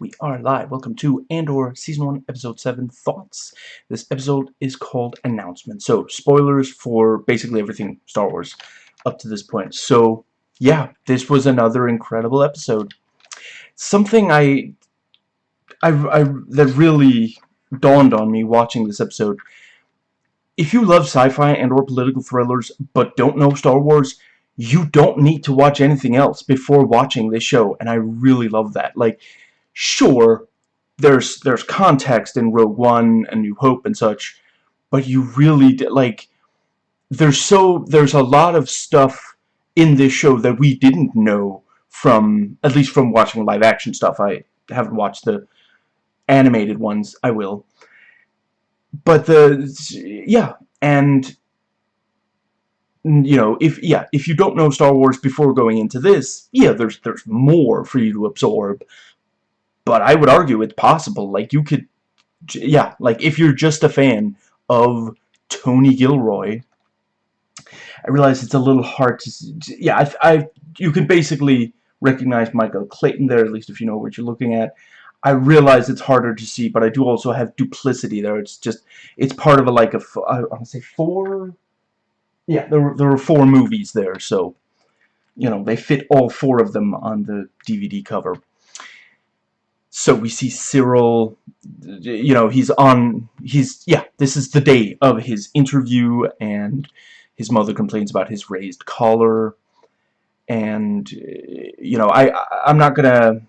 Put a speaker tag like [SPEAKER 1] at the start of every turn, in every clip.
[SPEAKER 1] We are live. Welcome to Andor Season 1, Episode 7, Thoughts. This episode is called Announcement. So, spoilers for basically everything Star Wars up to this point. So, yeah, this was another incredible episode. Something I, I, I that really dawned on me watching this episode. If you love sci-fi and or political thrillers, but don't know Star Wars, you don't need to watch anything else before watching this show, and I really love that. Like, sure, there's there's context in Rogue One and New Hope and such, but you really like there's so there's a lot of stuff in this show that we didn't know from at least from watching live action stuff. I haven't watched the animated ones. I will. But the yeah, and you know, if yeah, if you don't know Star Wars before going into this, yeah, there's there's more for you to absorb but I would argue it's possible. Like, you could, yeah, like, if you're just a fan of Tony Gilroy, I realize it's a little hard to, yeah, I, I, you can basically recognize Michael Clayton there, at least if you know what you're looking at. I realize it's harder to see, but I do also have duplicity there. It's just, it's part of a, like, a, I want to say four, yeah, there were, there were four movies there, so, you know, they fit all four of them on the DVD cover so we see Syril, you know he's on he's yeah this is the day of his interview and his mother complains about his raised collar. And you know I I'm not gonna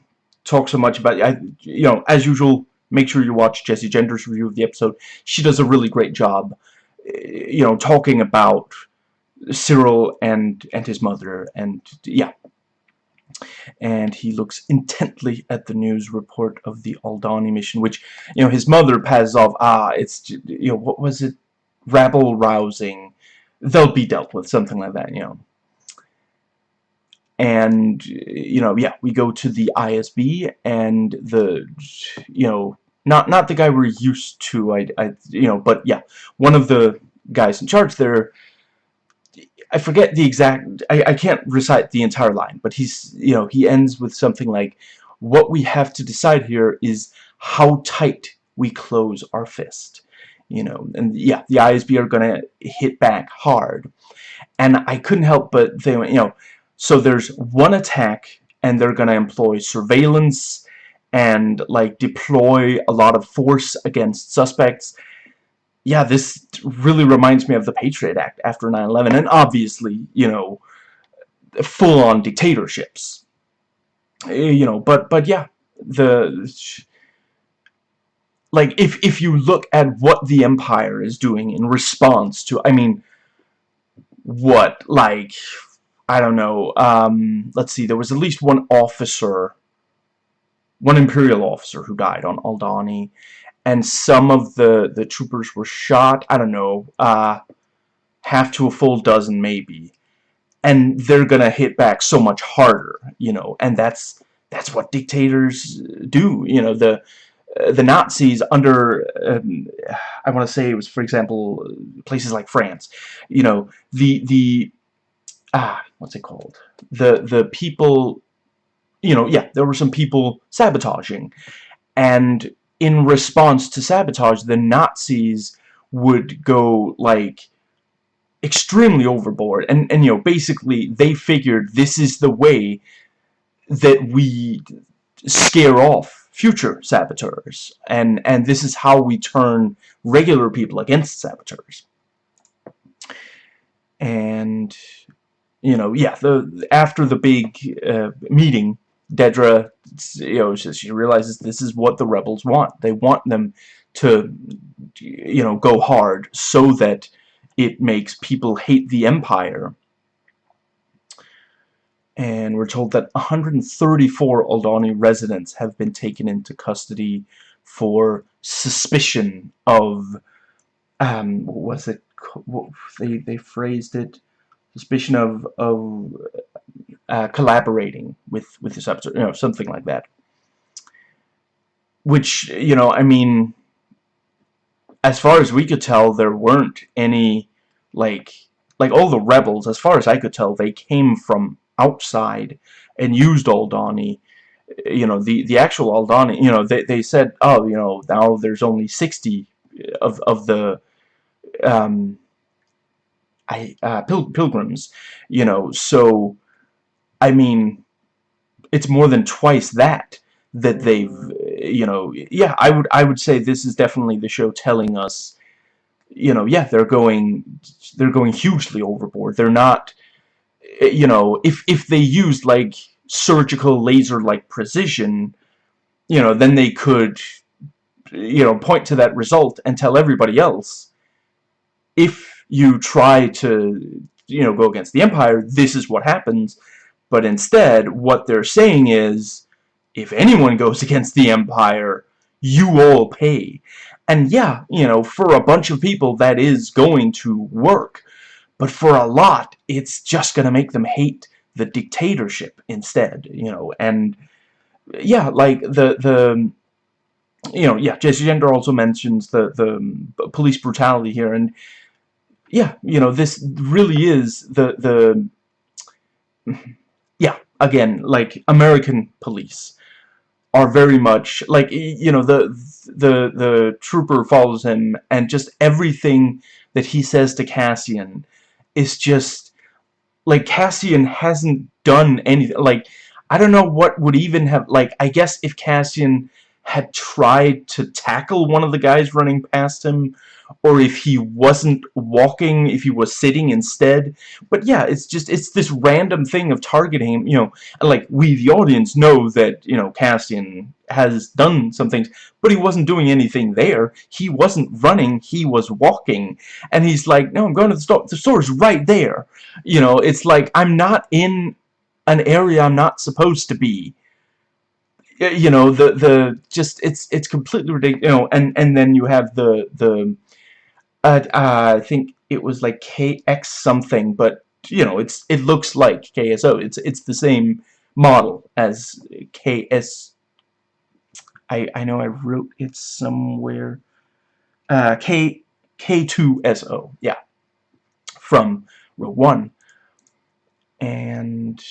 [SPEAKER 1] talk so much about I you know as usual make sure you watch Jessie Gender's review of the episode. She does a really great job you know talking about Syril and and his mother and yeah and he looks intently at the news report of the Aldhani mission, which, you know, his mother passes off, ah, it's, you know, what was it, rabble-rousing, they'll be dealt with, something like that, you know. And, you know, yeah, we go to the ISB, and the, you know, not not the guy we're used to, I, I you know, but yeah, one of the guys in charge there I forget the exact, I, I can't recite the entire line, but he's, you know, he ends with something like, what we have to decide here is how tight we close our fist. You know, and yeah, the ISB are going to hit back hard. And I couldn't help but think, you know, so there's one attack and they're going to employ surveillance and like deploy a lot of force against suspects yeah, this really reminds me of the Patriot Act after 9-11, and obviously, you know, full-on dictatorships. Eh, you know, but, but yeah, the... Like, if, if you look at what the Empire is doing in response to, I mean, what, like, I don't know, um, let's see, there was at least one officer, one Imperial officer who died on Aldhani, and some of the the troopers were shot I don't know uh, half to a full dozen maybe. And they're gonna hit back so much harder you know and that's that's what dictators do you know the uh, the Nazis under um, I want to say it was for example places like France you know the the ah what's it called? The the people you know yeah there were some people sabotaging. And in response to sabotage, the Nazis would go, like, extremely overboard. And, and you know, basically, they figured this is the way that we scare off future saboteurs. And, and this is how we turn regular people against saboteurs. And, you know, yeah, the after the big uh, meeting, Dedra, you know, she realizes this is what the rebels want. They want them to, you know, go hard so that it makes people hate the Empire. And we're told that 134 Aldhani residents have been taken into custody for suspicion of, um, what was it? They they phrased it, suspicion of of uh, collaborating with with this episode, you know, something like that. Which you know, I mean, as far as we could tell, there weren't any like like all the rebels. As far as I could tell, they came from outside and used Aldhani you know, the, the actual Aldhani, you know, they, they said, oh, you know, now there's only 60 of, of the, um, I, uh, pil pilgrims, you know, so, I mean, it's more than twice that, that mm. they've, you know, yeah, I would, I would say this is definitely the show telling us, you know, yeah, they're going, they're going hugely overboard, they're not, you know, if, if they used, like, surgical laser-like precision, you know, then they could, you know, point to that result and tell everybody else, if you try to, you know, go against the Empire, this is what happens. But instead, what they're saying is, if anyone goes against the Empire, you all pay. And yeah, you know, for a bunch of people, that is going to work. But for a lot, it's just going to make them hate the dictatorship instead, you know, and yeah, like the the you know, yeah, Jessie Gender also mentions the the um, police brutality here, and yeah, you know, this really is the the again, like American police are very much like you know the the the trooper follows him and just everything that he says to Cassian is just like Cassian hasn't done anything like I don't know what would even have like I guess if Cassian had tried to tackle one of the guys running past him or if he wasn't walking, if he was sitting instead. But yeah, it's just, it's this random thing of targeting, you know, like, we, the audience, know that, you know, Cassian has done some things, but he wasn't doing anything there. He wasn't running, he was walking. And he's like, no, I'm going to the store. The store's right there. You know, it's like, I'm not in an area I'm not supposed to be you know the the just it's it's completely ridiculous you know and and then you have the the uh, uh, I think it was like KX something, but you know, it's it looks like KSO. It's it's the same model as KS. I I know I wrote it somewhere. Uh, K K2SO, yeah, from Rogue One, and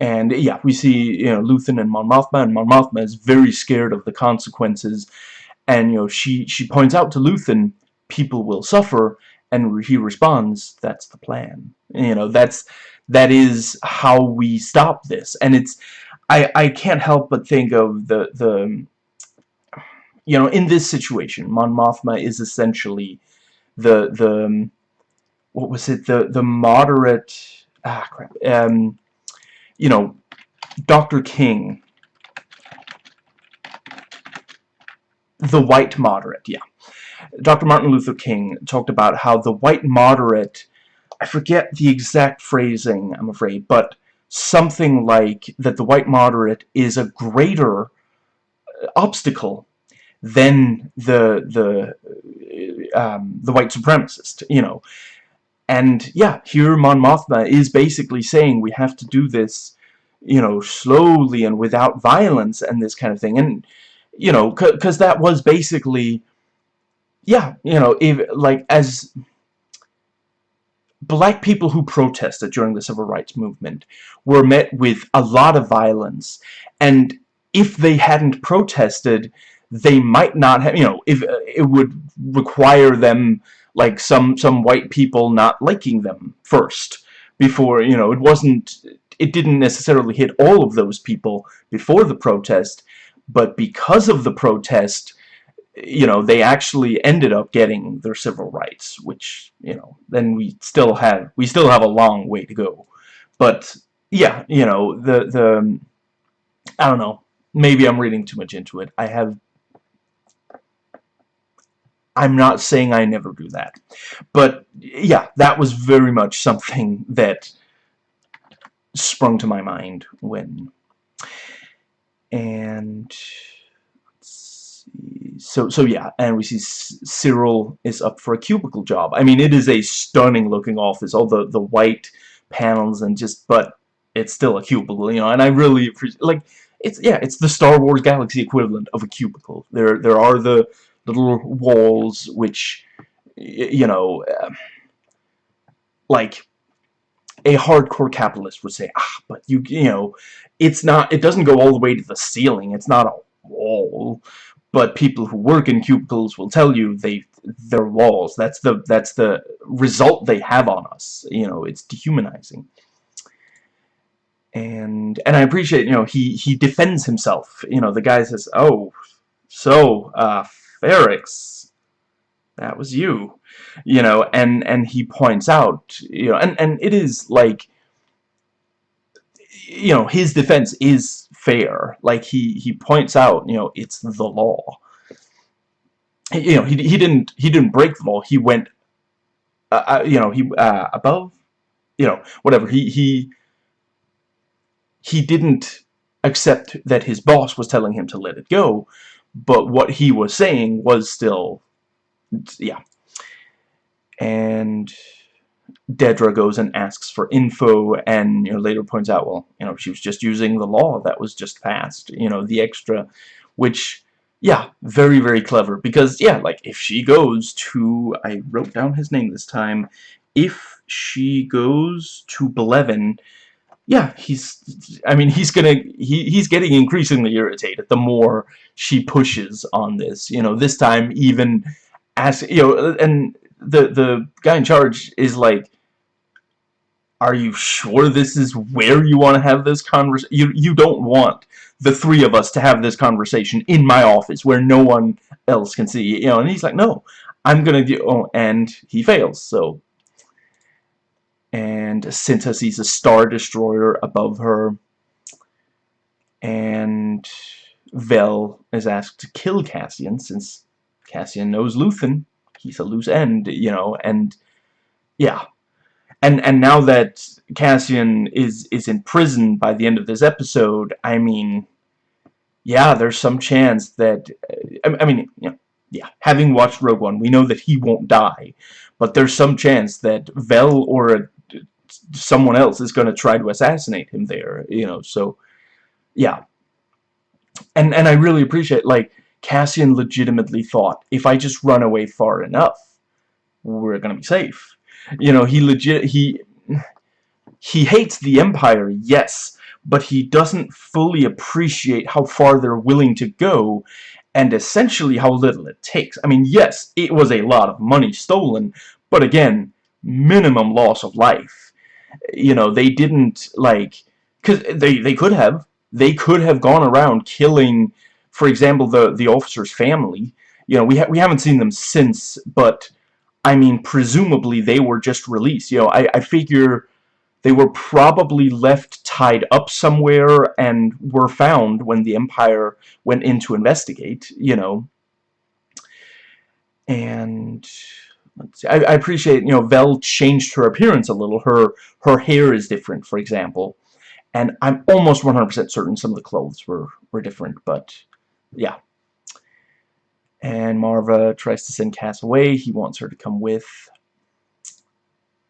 [SPEAKER 1] And yeah, we see, you know, Luthen and Mon Mothma, and Mon Mothma is very scared of the consequences. And, you know, she, she points out to Luthen, people will suffer, and he responds, that's the plan. You know, that's, that is how we stop this. And it's, I, I can't help but think of the, the, you know, in this situation, Mon Mothma is essentially the, the, what was it, the, the moderate, ah, crap, um, you know, Dr. King, the white moderate, yeah. Dr. Martin Luther King talked about how the white moderate, I forget the exact phrasing, I'm afraid, but something like that the white moderate is a greater obstacle than the the um, the white supremacist, you know. And yeah, here Mon Mothma is basically saying we have to do this, you know, slowly and without violence and this kind of thing. And, you know, because that was basically, yeah, you know, if, like, as black people who protested during the civil rights movement were met with a lot of violence. And if they hadn't protested, they might not have, you know, if uh, it would require them like some some white people not liking them first before you know it wasn't it didn't necessarily hit all of those people before the protest but because of the protest you know they actually ended up getting their civil rights which you know then we still have we still have a long way to go. But yeah you know the the I don't know maybe I'm reading too much into it. I have I'm not saying I never do that. But, yeah, that was very much something that sprung to my mind when... And... So, so yeah, and we see Syril is up for a cubicle job. I mean, it is a stunning looking office, all the, the white panels and just, but it's still a cubicle, you know, and I really appreciate, like, it's, yeah, it's the Star Wars Galaxy equivalent of a cubicle. There, there are the little walls which, you know, uh, like, a hardcore capitalist would say, ah, but you, you know, it's not, it doesn't go all the way to the ceiling. It's not a wall. But people who work in cubicles will tell you they, they're walls. That's the, that's the result they have on us. You know, it's dehumanizing. And, and I appreciate, you know, he, he defends himself. You know, the guy says, oh, so, uh, Ferrix, that was you. You know and and he points out you know and and it is like you know his defense is fair. Like he he points out you know it's the law. You know he, he didn't he didn't break the law. He went uh, uh, you know he uh, above you know whatever. He he he didn't accept that his boss was telling him to let it go but what he was saying was still yeah. And Dedra goes and asks for info and you know later points out well you know she was just using the law that was just passed you know the extra which yeah very very clever. Because yeah like if she goes to I wrote down his name this time if she goes to Blevin yeah he's I mean he's gonna he, he's getting increasingly irritated the more she pushes on this you know this time even as you know and the the guy in charge is like are you sure this is where you want to have this conversation you you don't want the three of us to have this conversation in my office where no one else can see you know and he's like no I'm gonna do oh and he fails so and Cinta sees a star destroyer above her and Vel is asked to kill Cassian since Cassian knows Luthen he's a loose end, you know, and yeah. And and now that Cassian is is in prison by the end of this episode, I mean, yeah, there's some chance that uh, I, I mean, you know, yeah, having watched Rogue One, we know that he won't die, but there's some chance that Vel or a, someone else is going to try to assassinate him there, you know, so yeah. And and I really appreciate like Cassian legitimately thought, if I just run away far enough, we're gonna be safe. You know, he legit, he, he hates the Empire, yes, but he doesn't fully appreciate how far they're willing to go and essentially how little it takes. I mean, yes, it was a lot of money stolen, but again, minimum loss of life. You know, they didn't, like, because they, they could have. They could have gone around killing for example, the the officer's family, you know, we ha we haven't seen them since, but I mean, presumably they were just released. You know, I I figure they were probably left tied up somewhere and were found when the Empire went in to investigate. You know, and I, I, appreciate, you know, Vel changed her appearance a little. Her her hair is different, for example. And I'm almost 100% certain some of the clothes were, were different, but yeah. And Maarva tries to send Cass away. He wants her to come with.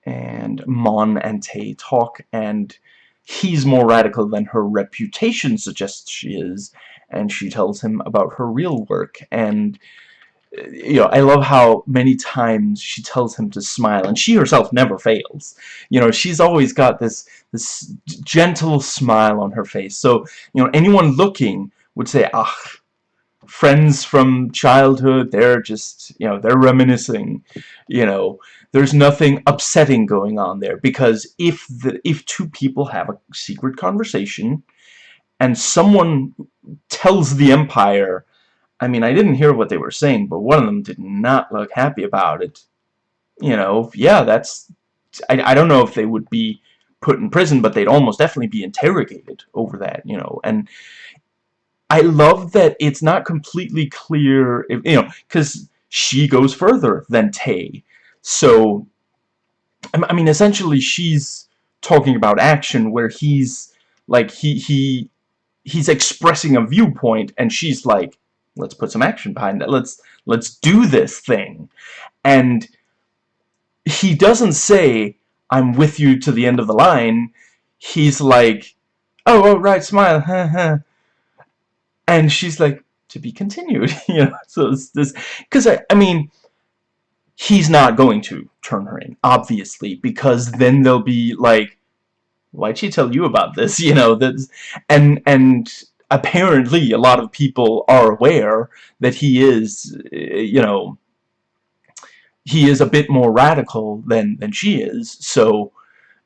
[SPEAKER 1] And Mon and Tay talk, and he's more radical than her reputation suggests she is. And she tells him about her real work. And, you know, I love how many times she tells him to smile. And she herself never fails. You know, she's always got this, this gentle smile on her face. So, you know, anyone looking would say, ah, friends from childhood they're just you know they're reminiscing you know there's nothing upsetting going on there because if the if two people have a secret conversation and someone tells the empire I mean I didn't hear what they were saying but one of them did not look happy about it you know yeah that's I, I don't know if they would be put in prison but they'd almost definitely be interrogated over that you know and I love that it's not completely clear, if, you know, because she goes further than Tay. So, I mean, essentially, she's talking about action where he's like he he he's expressing a viewpoint, and she's like, let's put some action behind that. Let's let's do this thing, and he doesn't say, "I'm with you to the end of the line." He's like, "Oh, oh right, smile." and she's like to be continued you know so it's this because I, I mean he's not going to turn her in obviously because then they'll be like why'd she tell you about this? You know, that's, and, and apparently a lot of people are aware that he is, eh, you know, he is a bit more radical than, than she is, so,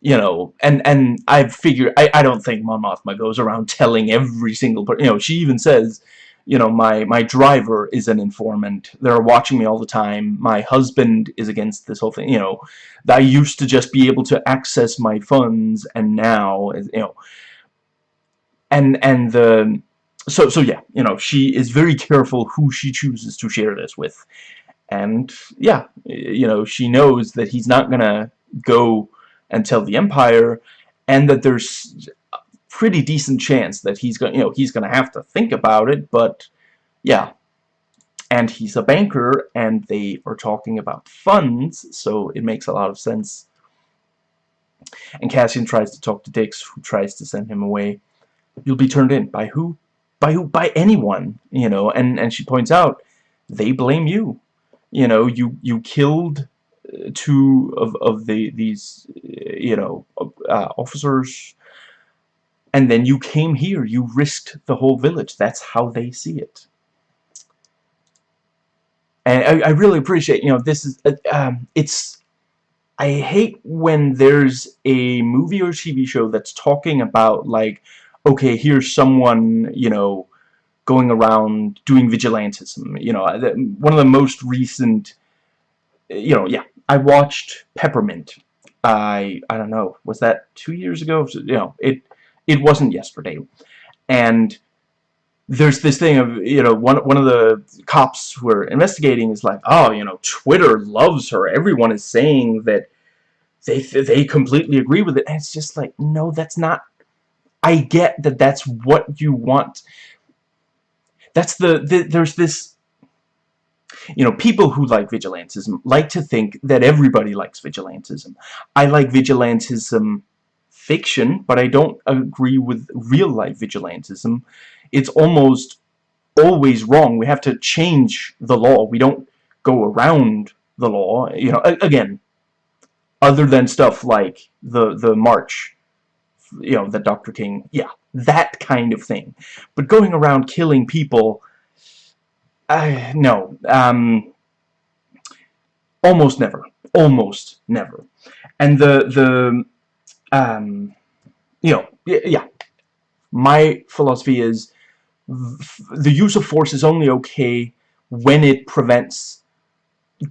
[SPEAKER 1] you know, and, and I figure, I, I don't think Mon Mothma goes around telling every single person, you know, she even says, you know, my, my driver is an informant. They're watching me all the time. My husband is against this whole thing. You know, I used to just be able to access my funds, and now, you know, and, and the, so, so yeah, you know, she is very careful who she chooses to share this with. And, yeah, you know, she knows that he's not gonna go and tell the Empire, and that there's a pretty decent chance that he's gonna you know he's going to have to think about it but yeah. And he's a banker and they are talking about funds so it makes a lot of sense. And Cassian tries to talk to Bix who tries to send him away you'll be turned in by who by who by anyone you know and and she points out they blame you you know you you killed uh, two of of the these you know uh, officers and then you came here. You risked the whole village. That's how they see it. And I, I really appreciate, you know, this is, uh, um, it's, I hate when there's a movie or TV show that's talking about, like, okay, here's someone, you know, going around doing vigilantism. You know, one of the most recent, you know, yeah, I watched Peppermint. I, I don't know, was that two years ago? You know, it, it wasn't yesterday. And there's this thing of, you know, one, one of the cops who are investigating is like, oh, you know, Twitter loves her. Everyone is saying that they, they completely agree with it. And it's just like, no, that's not... I get that that's what you want. That's the, the there's this you know, people who like vigilantism like to think that everybody likes vigilantism. I like vigilantism fiction, but I don't agree with real-life vigilantism. It's almost always wrong. We have to change the law. We don't go around the law. You know, again, other than stuff like the the march, you know, the Dr. King, yeah, that kind of thing. But going around killing people, uh, no, um, almost never, almost never. And the the um, you know, yeah. My philosophy is the use of force is only okay when it prevents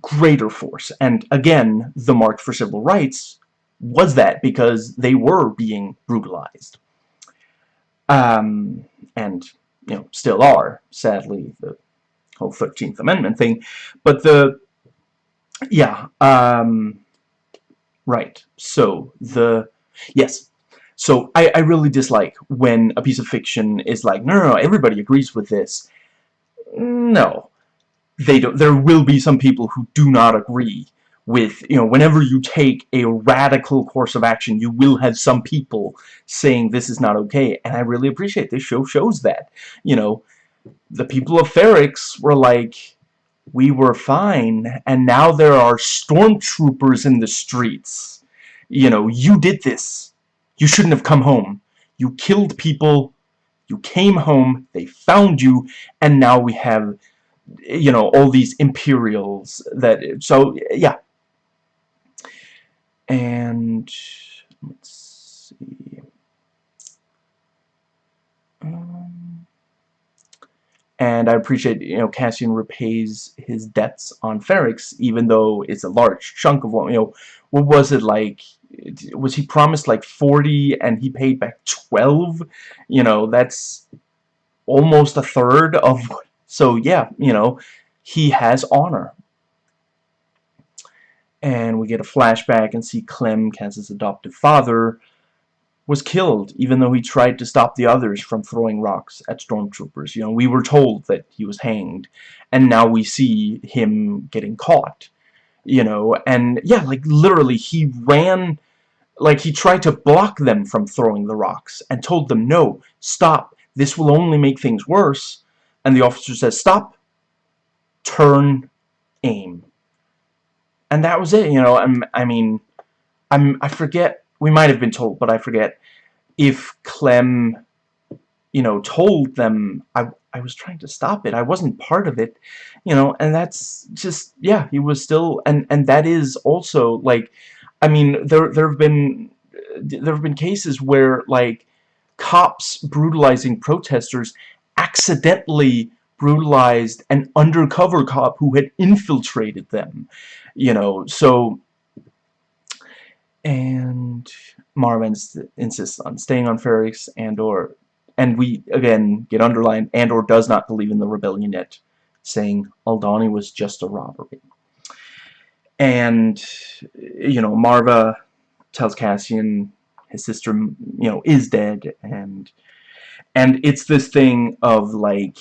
[SPEAKER 1] greater force. And again, the March for Civil Rights was that because they were being brutalized. Um, and, you know, still are, sadly, the whole 13th Amendment thing. But the, yeah, um, right. So, the Yes. So I, I really dislike when a piece of fiction is like, no, no, no, everybody agrees with this. No. They don't. There will be some people who do not agree with, you know, whenever you take a radical course of action, you will have some people saying this is not okay. And I really appreciate this show shows that. You know, the people of Ferrix were like, we were fine, and now there are stormtroopers in the streets you know, you did this. You shouldn't have come home. You killed people. You came home. They found you. And now we have, you know, all these Imperials that... So, yeah. And... Let's see... Um, and I appreciate, you know, Cassian repays his debts on Ferrix, even though it's a large chunk of what, you know, what was it like? Was he promised like 40 and he paid back 12 you know that's almost a third of so yeah you know he has honor and we get a flashback and see Clem Kaz's adoptive father was killed even though he tried to stop the others from throwing rocks at stormtroopers. You know we were told that he was hanged and now we see him getting caught you know, and yeah, like literally he ran, like he tried to block them from throwing the rocks and told them, no, stop, this will only make things worse, and the officer says, stop, turn, aim. And that was it, you know, I'm, I mean, I'm, I forget we might have been told, but I forget, if Clem, you know, told them, I, I was trying to stop it, I wasn't part of it, you know, and that's just, yeah, he was still, and, and that is also, like, I mean, there, there have been, there have been cases where, like, cops brutalizing protesters accidentally brutalized an undercover cop who had infiltrated them you know so and Marvin insists on staying on Ferrix and or and we again get underlined Andor does not believe in the rebellion yet saying Aldhani was just a robbery. And you know Maarva tells Cassian his sister you know is dead and and it's this thing of like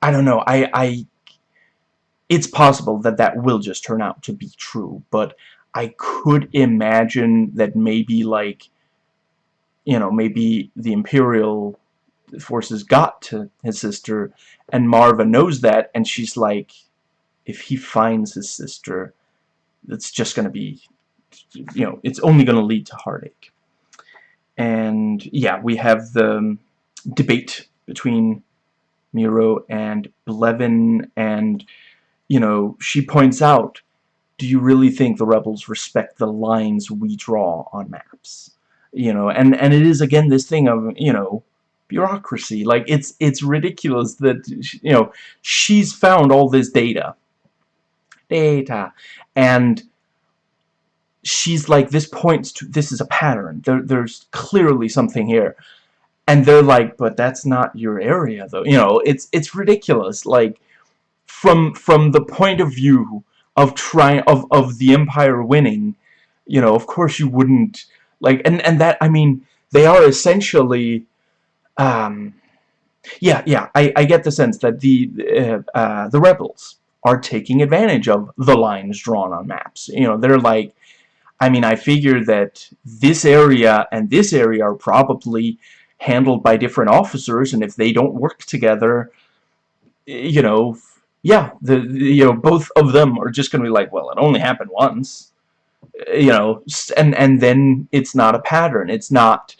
[SPEAKER 1] I don't know I I it's possible that that will just turn out to be true but I could imagine that maybe like you know maybe the Imperial forces got to his sister and Maarva knows that and she's like if he finds his sister it's just gonna be you know it's only gonna lead to heartache. And yeah we have the um, debate between Meero and Blevin and you know she points out do you really think the rebels respect the lines we draw on maps? You know and and it is again this thing of you know bureaucracy. Like it's it's ridiculous that you know she's found all this data. Data. And she's like this points to this is a pattern. There, there's clearly something here. And they're like but that's not your area though. You know it's it's ridiculous. Like from from the point of view of trying of of the empire winning you know of course you wouldn't like and and that I mean they are essentially um yeah yeah I, I get the sense that the uh, uh, the rebels are taking advantage of the lines drawn on maps. You know they're like I mean I figure that this area and this area are probably handled by different officers and if they don't work together you know yeah the, the you know both of them are just gonna be like well it only happened once you know and and then it's not a pattern. It's not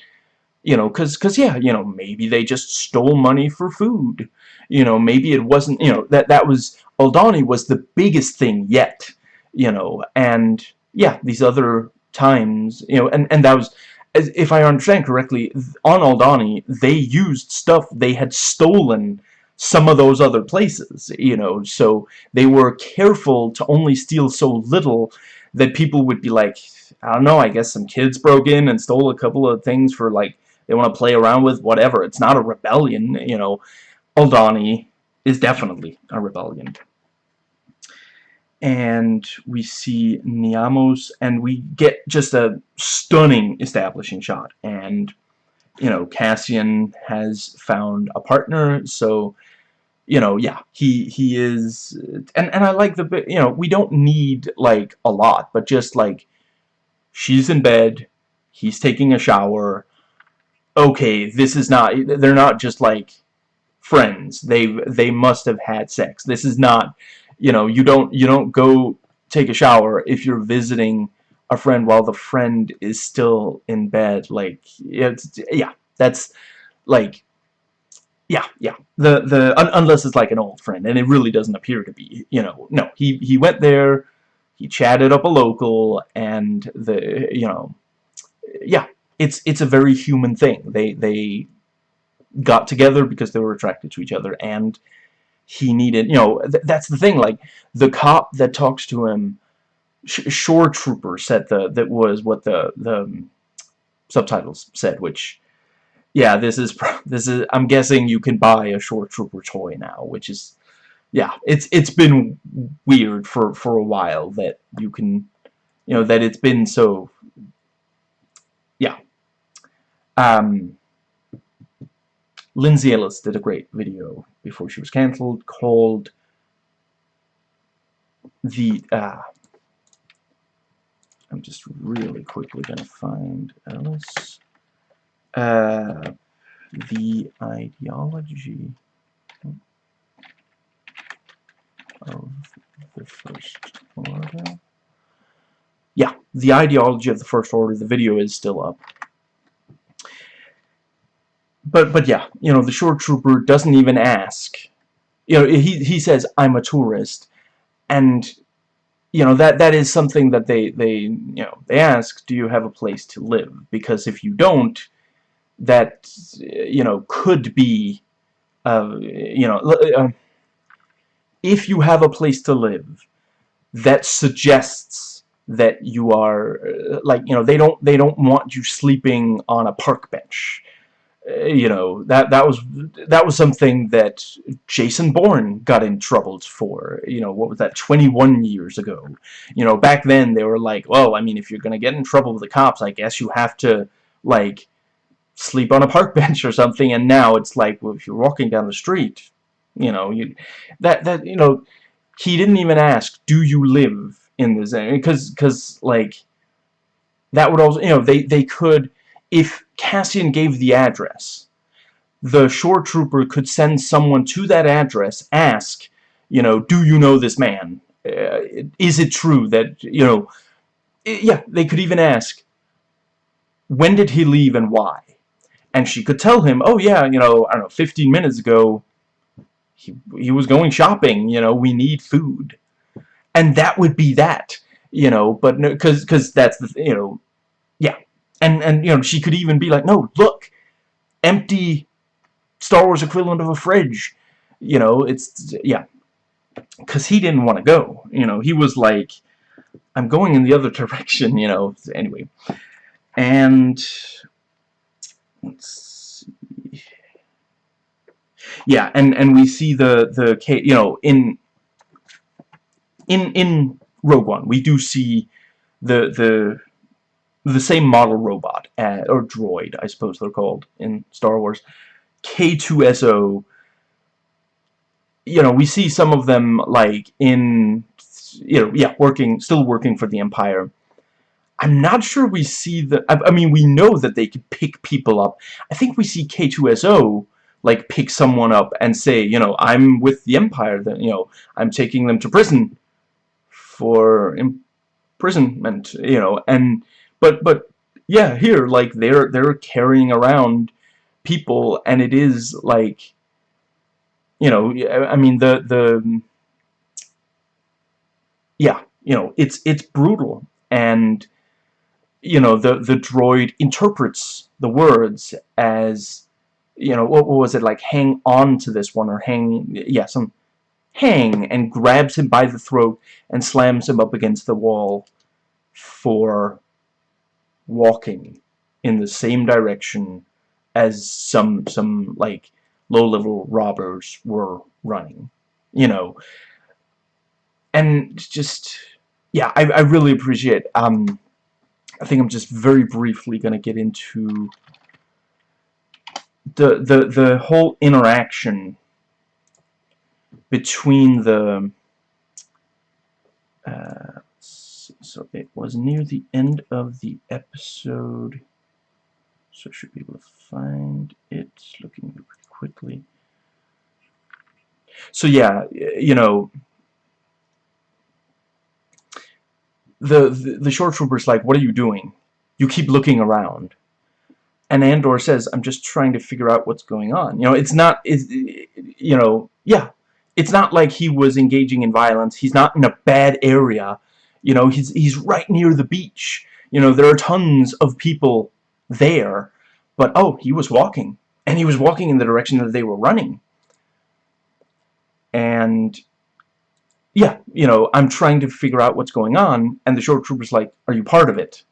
[SPEAKER 1] you know cuz cuz yeah you know maybe they just stole money for food. You know maybe it wasn't you know that that was Aldhani was the biggest thing yet you know and yeah these other times you know and and that was if I understand correctly on Aldhani, they used stuff they had stolen some of those other places you know so they were careful to only steal so little that people would be like, I don't know, I guess some kids broke in and stole a couple of things for, like, they want to play around with, whatever. It's not a rebellion, you know. Aldhani is definitely a rebellion. And we see Niamos, and we get just a stunning establishing shot. And, you know, Cassian has found a partner, so you know, yeah, he he is, and and I like the you know we don't need like a lot, but just like she's in bed, he's taking a shower. Okay, this is not they're not just like friends. They've they must have had sex. This is not, you know, you don't you don't go take a shower if you're visiting a friend while the friend is still in bed. Like it's yeah, that's like yeah, yeah. The the un unless it's like an old friend, and it really doesn't appear to be. You know, no. He he went there, he chatted up a local, and the you know, yeah. It's it's a very human thing. They they got together because they were attracted to each other, and he needed. You know, th that's the thing. Like the cop that talks to him, sh shore trooper said the that was what the the um, subtitles said, which yeah, this is this is I'm guessing you can buy a shore trooper toy now, which is yeah, it's it's been weird for for a while that you can you know that it's been so yeah. Um Lindsay Ellis did a great video before she was cancelled called the uh I'm just really quickly gonna find Ellis uh, the ideology of the first order. Yeah, the ideology of the First Order. The video is still up. But, but yeah, you know, the shore trooper doesn't even ask. You know, he, he says, I'm a tourist. And, you know, that, that is something that they, they, you know, they ask, do you have a place to live? Because if you don't, that, you know, could be, uh, you know, uh, if you have a place to live, that suggests that you are, uh, like, you know, they don't, they don't want you sleeping on a park bench. Uh, you know, that, that was, that was something that Jason Bourne got in trouble for, you know, what was that, 21 years ago. You know, back then they were like, well, I mean, if you're gonna get in trouble with the cops, I guess you have to, like, sleep on a park bench or something, and now it's like, well, if you're walking down the street, you know, you that that you know, he didn't even ask, do you live in this area? Because because like that would also you know they they could if Cassian gave the address, the shore trooper could send someone to that address, ask, you know, do you know this man? Uh, is it true that you know? Yeah, they could even ask, when did he leave and why? And she could tell him, oh yeah, you know, I don't know, 15 minutes ago, he, he was going shopping, you know, we need food. And that would be that, you know, but no, cause, cause that's the, you know. And, and, you know, she could even be like, no, look, empty Star Wars equivalent of a fridge, you know, it's, yeah. Cause he didn't want to go, you know, he was like, I'm going in the other direction, you know, anyway. And, let's see yeah, and and we see the the you know in in in Rogue One we do see the the the same model robot uh, or droid I suppose they're called in Star Wars K2SO you know we see some of them like in you know yeah working still working for the Empire. I'm not sure we see the I, I mean we know that they can pick people up. I think we see K2SO like pick someone up and say, you know, I'm with the Empire, that you know, I'm taking them to prison for imprisonment, you know, and but but yeah, here like they're they're carrying around people, and it is like, you know, I mean the the yeah, you know, it's it's brutal, and you know the the droid interprets the words as you know, what, what was it, like hang on to this one, or hang, yeah, some hang, and grabs him by the throat and slams him up against the wall for walking in the same direction as some, some, like, low-level robbers were running, you know. And just, yeah, I, I really appreciate, um, I think I'm just very briefly to get into the the the whole interaction between the uh, so it was near the end of the episode so I should be able to find it looking pretty quickly so yeah you know the, the the shore trooper's like what are you doing you keep looking around and Andor says, I'm just trying to figure out what's going on. You know, it's not, it's, you know, yeah. It's not like he was engaging in violence. He's not in a bad area. You know, he's, he's right near the beach. You know, there are tons of people there. But, oh, he was walking. And he was walking in the direction that they were running. And, yeah, you know, I'm trying to figure out what's going on. And the shore trooper's like, are you part of it?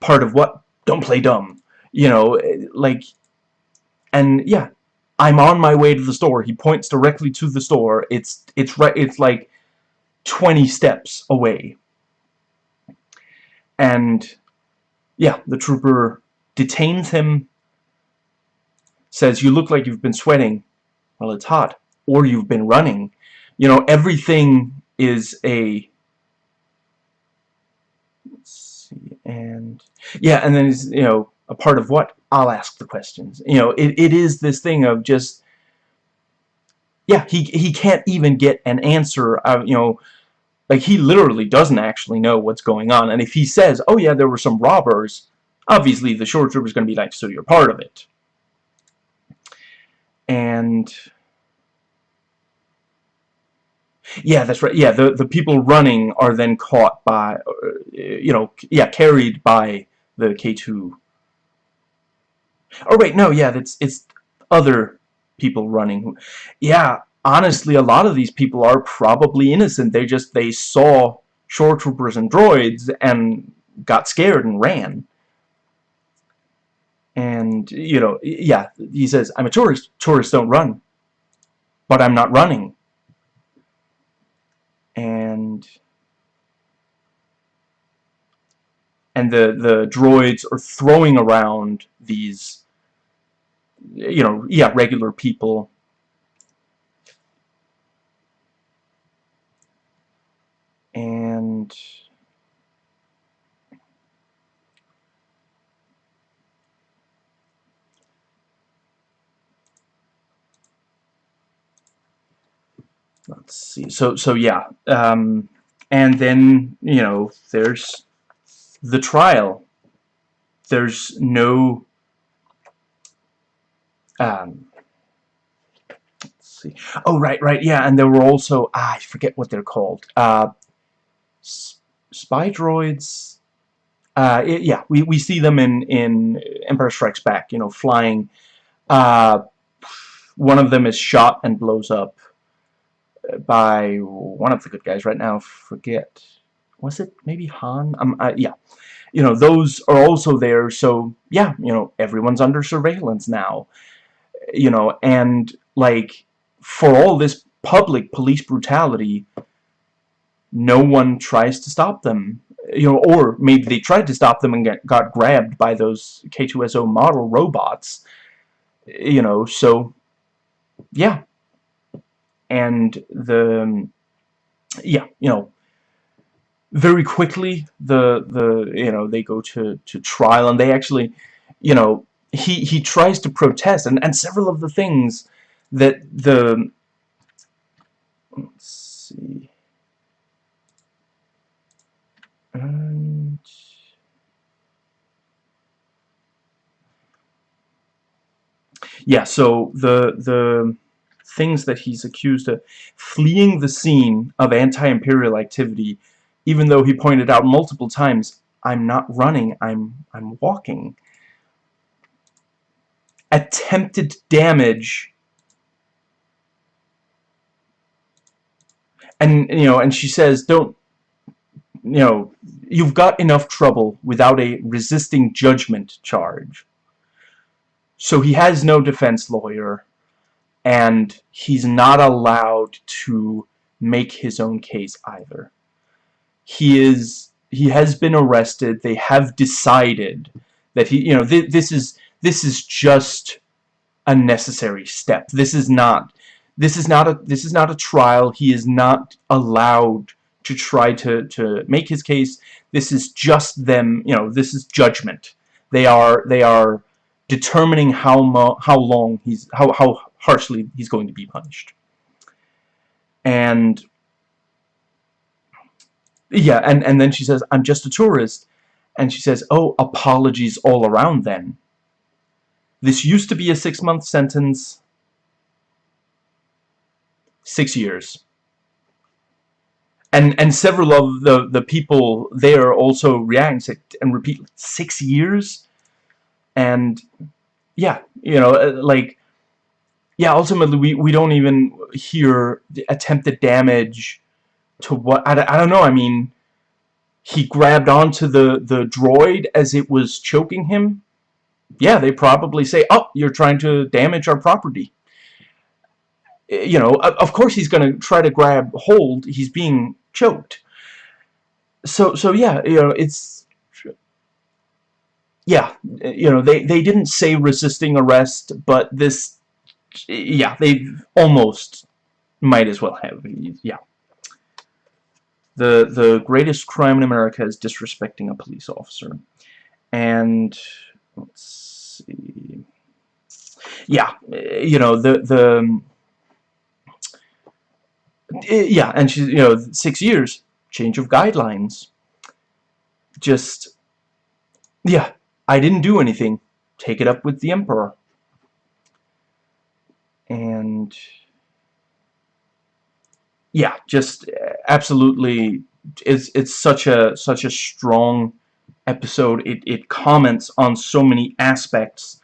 [SPEAKER 1] Part of what? don't play dumb. You know, eh, like, and yeah, I'm on my way to the store. He points directly to the store. It's, it's right, it's like 20 steps away. And, yeah, the trooper detains him, says, you look like you've been sweating. Well, it's hot. Or you've been running. You know, everything is a Let's see, and yeah and then he's you know a part of what I'll ask the questions you know it, it is this thing of just yeah he he can't even get an answer of you know like he literally doesn't actually know what's going on and if he says oh yeah there were some robbers obviously the shore trooper's gonna be like so you're part of it. And yeah that's right. Yeah the the people running are then caught by uh, you know yeah carried by the K2 oh wait no yeah that's it's other people running yeah honestly, a lot of these people are probably innocent. They just, they saw shore troopers and droids and got scared and ran. And, you know, yeah, he says, I'm a tourist. Tourists don't run. But I'm not running. And... And the, the droids are throwing around these, you know, yeah, regular people and let's see. So so yeah um, and then you know there's the trial. There's no um, let's see. Oh right right yeah and there were also ah, I forget what they're called. Uh, spy droids. Uh, it, yeah we, we see them in in Empire Strikes Back you know flying. Uh, one of them is shot and blows up by one of the good guys right now. Forget was it maybe Han? Um, uh, yeah. You know those are also there so yeah you know everyone's under surveillance now. You know and like for all this public police brutality no one tries to stop them. You know, or maybe they tried to stop them and get, got grabbed by those K2SO model robots. You know, so, yeah. And the, yeah, you know, very quickly the, the, you know, they go to, to trial and they actually, you know, he, he tries to protest and, and several of the things that the, let's see, and yeah, so the the things that he's accused of fleeing the scene of anti-imperial activity, even though he pointed out multiple times, I'm not running, I'm I'm walking. Attempted damage and you know and she says don't you know, you've got enough trouble without a resisting judgment charge. So he has no defense lawyer, and he's not allowed to make his own case either. He is he has been arrested. They have decided that he, you know, th this is this is just a necessary step. This is not this is not a this is not a trial. He is not allowed to try to, to make his case. This is just them, you know, this is judgment. They are, they are determining how, how long he's, how, how harshly he's going to be punished. And, yeah, and, and then she says, I'm just a tourist. And she says, oh, apologies all around then. This used to be a six-month sentence. Six years and and several of the the people there also react and repeat six years. And yeah you know uh, like yeah ultimately we we don't even hear the attempted damage to what I, I don't know I mean he grabbed onto the the droid as it was choking him. Yeah they probably say oh you're trying to damage our property Uh, you know, of course he's going to try to grab hold. He's being choked. So, so yeah, you know, it's, yeah, uh, you know, they, they didn't say resisting arrest, but this, yeah, they almost might as well have, yeah. The, the greatest crime in America is disrespecting a police officer. And, let's see, yeah, uh, you know, the, the, Eh, Eh, yeah, and she's, you know, six years. change of guidelines. Just, yeah, I didn't do anything. Take it up with the Emperor. And, yeah, just eh, absolutely, it's, it's such a, such a strong episode. It, it comments on so many aspects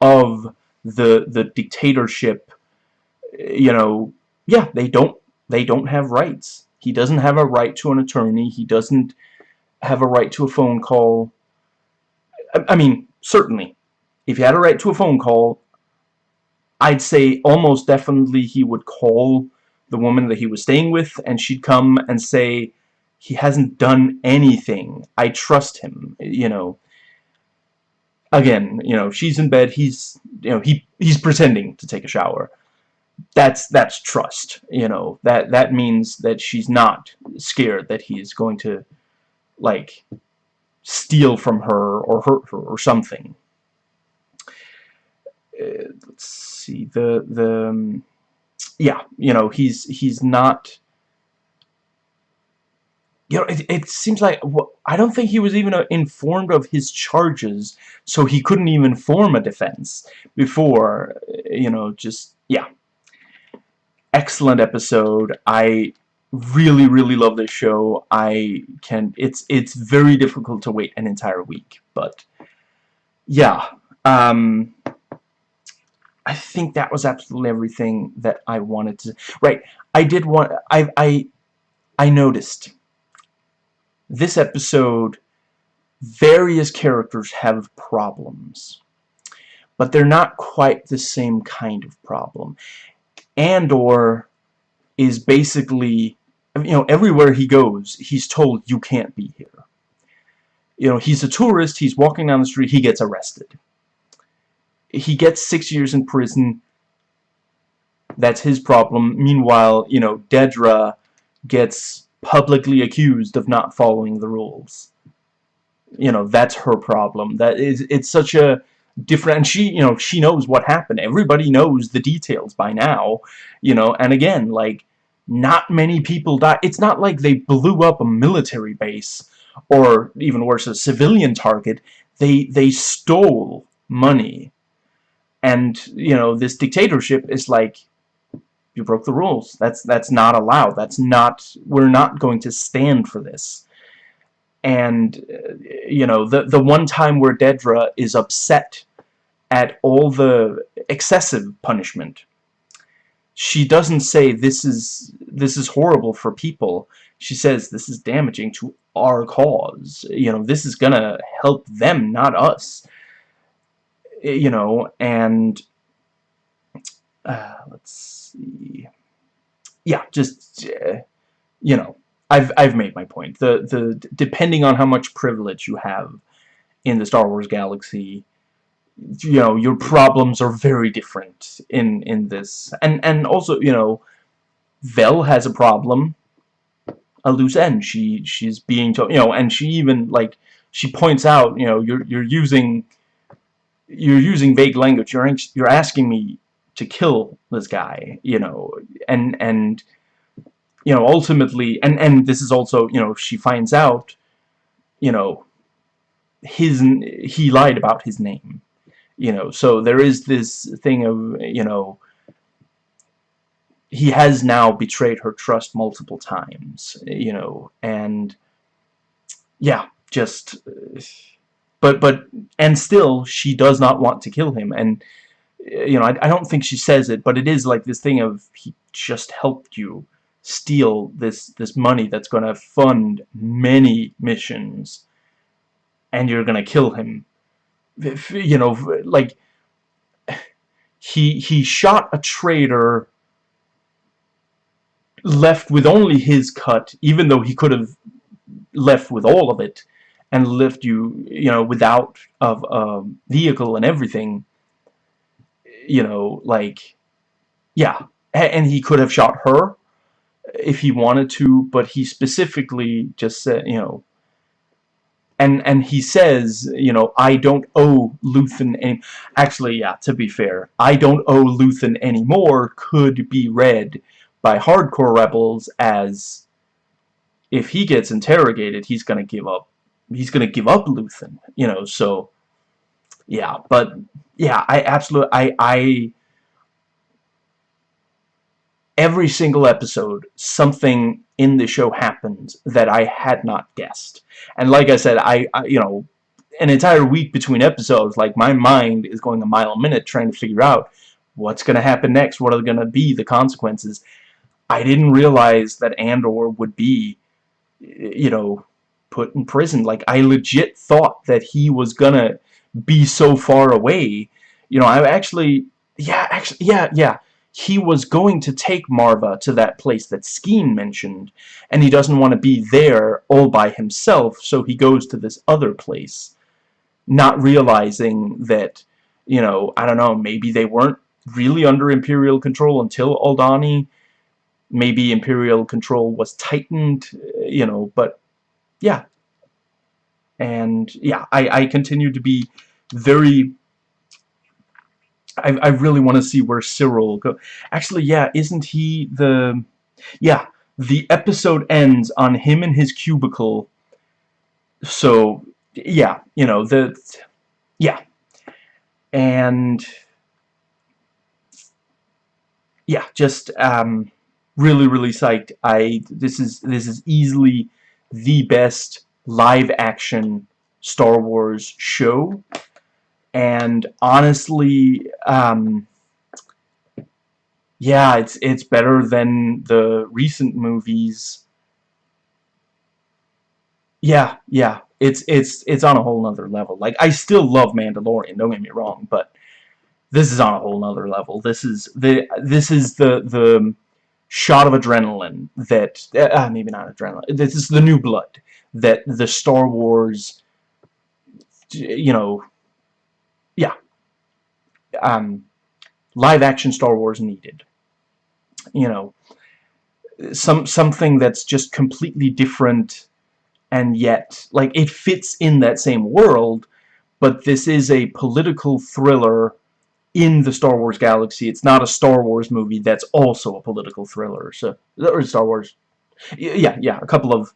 [SPEAKER 1] of the, the dictatorship, eh, you know, yeah, they don't, they don't have rights. He doesn't have a right to an attorney. He doesn't have a right to a phone call. I, I mean, certainly, if he had a right to a phone call, I'd say almost definitely he would call the woman that he was staying with, and she'd come and say, he hasn't done anything. I trust him, you know. Again, you know, she's in bed, he's, you know, he he's pretending to take a shower that's that's trust you know that that means that she's not scared that he's going to like steal from her or hurt her or something. Uh, let's see the the um, yeah you know he's he's not you know it, it seems like I don't think he was even uh, informed of his charges so he couldn't even form a defense before you know just yeah excellent episode. I really, really love this show. I can, it's, it's very difficult to wait an entire week, but yeah, um, I think that was absolutely everything that I wanted to, right, I did want, I, I, I noticed this episode, various characters have problems, but they're not quite the same kind of problem. Andor is basically, you know, everywhere he goes, he's told, you can't be here. You know, he's a tourist, he's walking down the street, he gets arrested. He gets six years in prison, that's his problem. Meanwhile, you know, Dedra gets publicly accused of not following the rules. You know, that's her problem. That is, it's such a different and she you know she knows what happened. Everybody knows the details by now you know and again like not many people die. It's not like they blew up a military base or even worse a civilian target. They they stole money. And you know this dictatorship is like you broke the rules. That's that's not allowed. That's not we're not going to stand for this and uh, you know the the one time where Dedra is upset at all the excessive punishment she doesn't say this is this is horrible for people. She says this is damaging to our cause. You know this is gonna help them not us. You know and uh, let's see. Yeah just uh, you know I've I've made my point. The the depending on how much privilege you have in the Star Wars galaxy, you know, your problems are very different in in this. And and also, you know, Vel has a problem, a loose end. She she's being told, you know, and she even like she points out, you know, you're you're using you're using vague language. You're you're asking me to kill this guy, you know, and and you know, ultimately, and, and this is also, you know, she finds out, you know, his, he lied about his name, you know, so there is this thing of, you know, he has now betrayed her trust multiple times, you know, and, yeah, just, but, but, and still, she does not want to kill him, and, you know, I, I don't think she says it, but it is like this thing of, he just helped you, steal this this money that's going to fund many missions and you're going to kill him. You know like he he shot a traitor left with only his cut even though he could have left with all of it and left you you know without of a vehicle and everything. You know like yeah. And he could have shot her if he wanted to, but he specifically just said, you know, and and he says, you know, I don't owe Luthen any. Actually, yeah, to be fair, I don't owe Luthen anymore could be read by hardcore rebels as if he gets interrogated, he's gonna give up. He's gonna give up Luthen, you know. So, yeah, but yeah, I absolutely, I, I, every single episode, something in the show happens that I had not guessed. And like I said, I, I you know, an entire week between episodes, like my mind is going a mile a minute trying to figure out what's going to happen next, what are going to be the consequences. I didn't realize that Andor would be, you know, put in prison. Like, I legit thought that he was going to be so far away. You know, I actually, yeah, actually, yeah, yeah. He was going to take Maarva to that place that Skeen mentioned, and he doesn't want to be there all by himself, so he goes to this other place, not realizing that, you know, I don't know, maybe they weren't really under Imperial control until Aldhani. Maybe Imperial control was tightened, uh, you know, but yeah. And yeah, I, I continue to be very... I, I really want to see where Syril go. Actually, yeah, isn't he the... Yeah, the episode ends on him in his cubicle. So, yeah, you know, the... Yeah. And yeah, just um, really, really psyched. I this is this is easily the best live action Star Wars show, and honestly, um, yeah, it's it's better than the recent movies. Yeah, yeah, it's it's it's on a whole nother level. Like I still love Mandalorian. Don't get me wrong, but this is on a whole nother level. This is the this is the the shot of adrenaline that uh, maybe not adrenaline. This is the new blood that the Star Wars, you know, yeah, um, live action Star Wars needed. You know, some something that's just completely different, and yet like it fits in that same world, but this is a political thriller in the Star Wars galaxy. It's not a Star Wars movie that's also a political thriller. So, or Star Wars. Yeah, yeah, a couple of...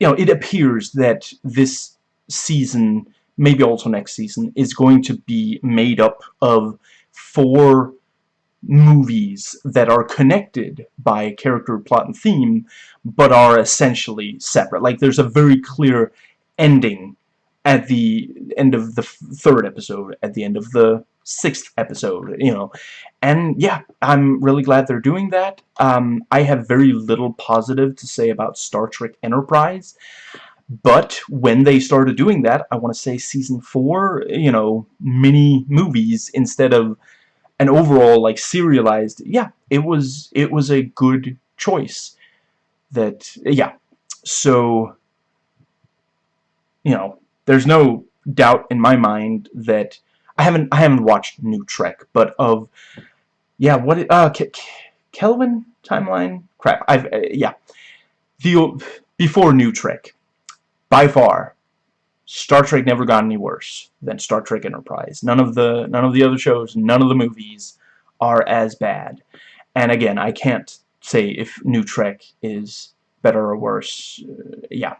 [SPEAKER 1] You know, it appears that this season, maybe also next season, is going to be made up of four movies that are connected by character, plot, and theme, but are essentially separate. Like, there's a very clear ending at the end of the third episode, at the end of the sixth episode, you know. And yeah, I'm really glad they're doing that. Um, I have very little positive to say about Star Trek Enterprise. But when they started doing that, I want to say season four, you know, mini movies instead of an overall like serialized. Yeah, it was it was a good choice. That yeah, so you know, there's no doubt in my mind that I haven't I haven't watched New Trek, but of yeah, what uh Ke Kelvin timeline crap. I've uh, yeah. The before New Trek, by far, Star Trek never got any worse than Star Trek Enterprise. None of the none of the other shows, none of the movies are as bad. And again, I can't say if New Trek is better or worse. Uh, yeah,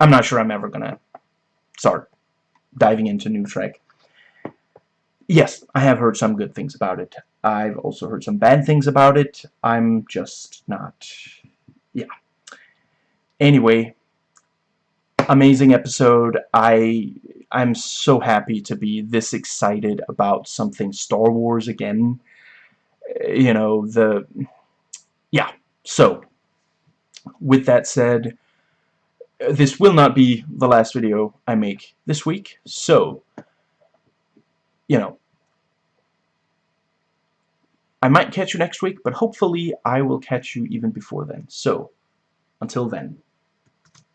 [SPEAKER 1] I'm not sure I'm ever gonna start diving into New Trek. Yes, I have heard some good things about it. I've also heard some bad things about it. I'm just not... Yeah. Anyway, amazing episode. I I'm so happy to be this excited about something Star Wars again. You know, the... Yeah, so, with that said, this will not be the last video I make this week, so you know, I might catch you next week, but hopefully I will catch you even before then. So, until then.